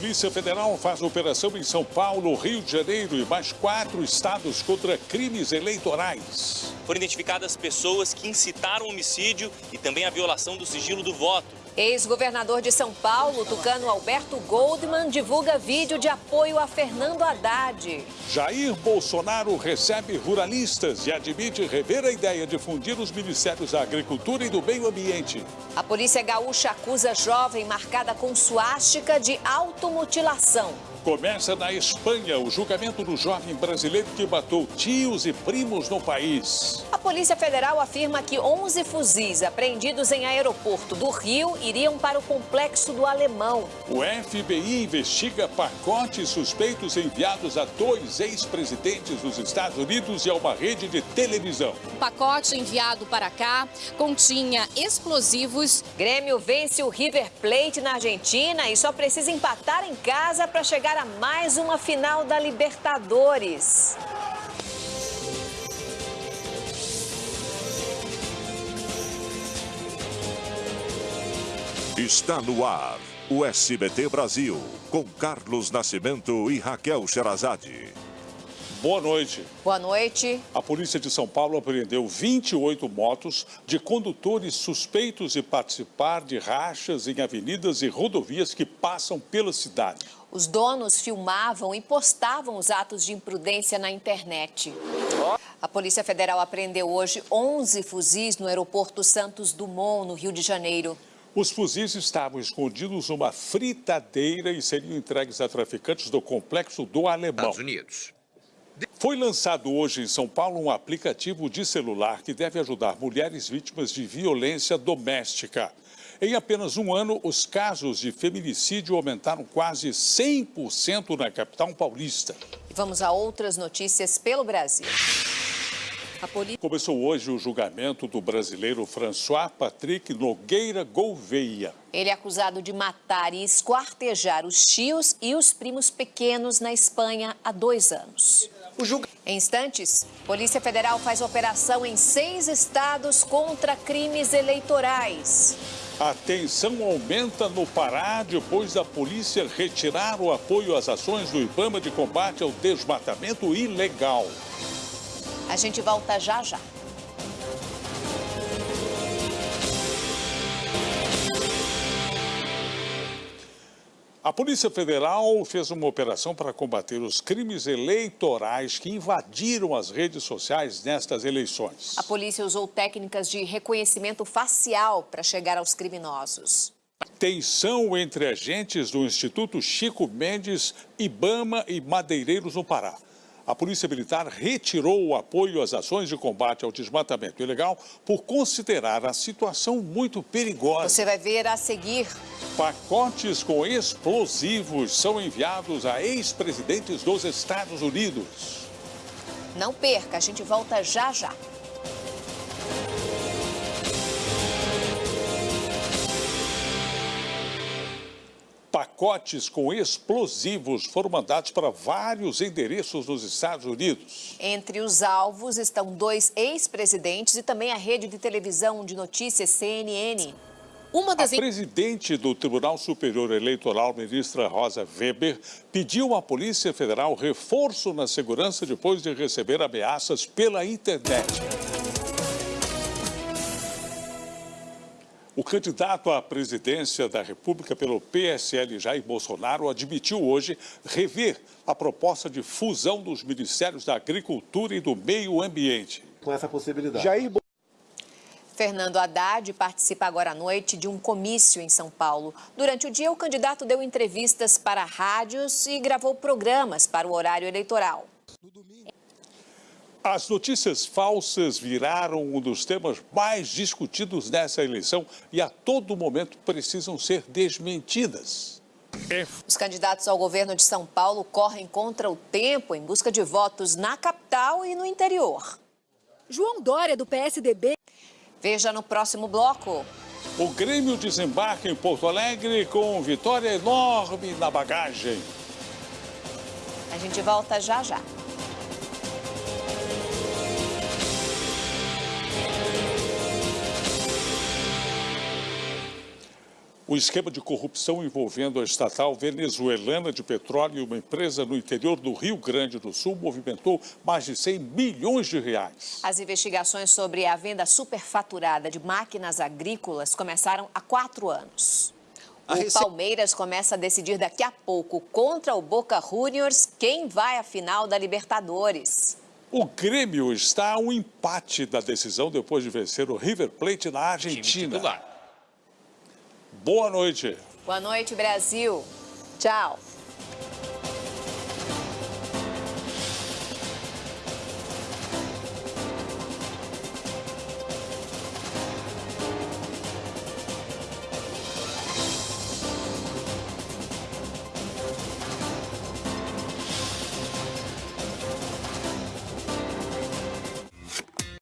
Polícia Federal faz operação em São Paulo, Rio de Janeiro e mais quatro estados contra crimes eleitorais. Foram identificadas pessoas que incitaram o homicídio e também a violação do sigilo do voto. Ex-governador de São Paulo, tucano Alberto Goldman, divulga vídeo de apoio a Fernando Haddad. Jair Bolsonaro recebe ruralistas e admite rever a ideia de fundir os ministérios da Agricultura e do Meio Ambiente. A polícia gaúcha acusa jovem marcada com suástica de automutilação. Começa na Espanha o julgamento do jovem brasileiro que matou tios e primos no país. A Polícia Federal afirma que 11 fuzis apreendidos em aeroporto do Rio iriam para o complexo do Alemão. O FBI investiga pacotes suspeitos enviados a dois ex-presidentes dos Estados Unidos e a uma rede de televisão. O pacote enviado para cá continha explosivos. Grêmio vence o River Plate na Argentina e só precisa empatar em casa para chegar a mais uma final da Libertadores. Está no ar o SBT Brasil, com Carlos Nascimento e Raquel Sherazade. Boa noite. Boa noite. A polícia de São Paulo apreendeu 28 motos de condutores suspeitos de participar de rachas em avenidas e rodovias que passam pela cidade. Os donos filmavam e postavam os atos de imprudência na internet. A Polícia Federal apreendeu hoje 11 fuzis no aeroporto Santos Dumont, no Rio de Janeiro. Os fuzis estavam escondidos numa fritadeira e seriam entregues a traficantes do complexo do Alemão. Estados Unidos. Foi lançado hoje em São Paulo um aplicativo de celular que deve ajudar mulheres vítimas de violência doméstica. Em apenas um ano, os casos de feminicídio aumentaram quase 100% na capital paulista. E vamos a outras notícias pelo Brasil. Polícia... Começou hoje o julgamento do brasileiro François Patrick Nogueira Gouveia. Ele é acusado de matar e esquartejar os tios e os primos pequenos na Espanha há dois anos. Julga... Em instantes, Polícia Federal faz operação em seis estados contra crimes eleitorais. A tensão aumenta no Pará depois da polícia retirar o apoio às ações do IBAMA de combate ao desmatamento ilegal. A gente volta já já. A Polícia Federal fez uma operação para combater os crimes eleitorais que invadiram as redes sociais nestas eleições. A polícia usou técnicas de reconhecimento facial para chegar aos criminosos. Tensão entre agentes do Instituto Chico Mendes, Ibama e Madeireiros no Pará a Polícia Militar retirou o apoio às ações de combate ao desmatamento ilegal por considerar a situação muito perigosa. Você vai ver a seguir. Pacotes com explosivos são enviados a ex-presidentes dos Estados Unidos. Não perca, a gente volta já já. Pacotes com explosivos foram mandados para vários endereços nos Estados Unidos. Entre os alvos estão dois ex-presidentes e também a rede de televisão de notícias CNN. Uma das... A presidente do Tribunal Superior Eleitoral, ministra Rosa Weber, pediu à Polícia Federal reforço na segurança depois de receber ameaças pela internet. O candidato à presidência da República pelo PSL, Jair Bolsonaro, admitiu hoje rever a proposta de fusão dos Ministérios da Agricultura e do Meio Ambiente. Com essa possibilidade. Jair Fernando Haddad participa agora à noite de um comício em São Paulo. Durante o dia, o candidato deu entrevistas para rádios e gravou programas para o horário eleitoral. As notícias falsas viraram um dos temas mais discutidos nessa eleição e a todo momento precisam ser desmentidas. Os candidatos ao governo de São Paulo correm contra o tempo em busca de votos na capital e no interior. João Dória, do PSDB. Veja no próximo bloco. O Grêmio desembarca em Porto Alegre com vitória enorme na bagagem. A gente volta já já. O esquema de corrupção envolvendo a estatal venezuelana de petróleo e uma empresa no interior do Rio Grande do Sul movimentou mais de 100 milhões de reais. As investigações sobre a venda superfaturada de máquinas agrícolas começaram há quatro anos. O rece... Palmeiras começa a decidir daqui a pouco contra o Boca Juniors quem vai à final da Libertadores. O Grêmio está a um empate da decisão depois de vencer o River Plate na Argentina. Boa noite. Boa noite, Brasil. Tchau.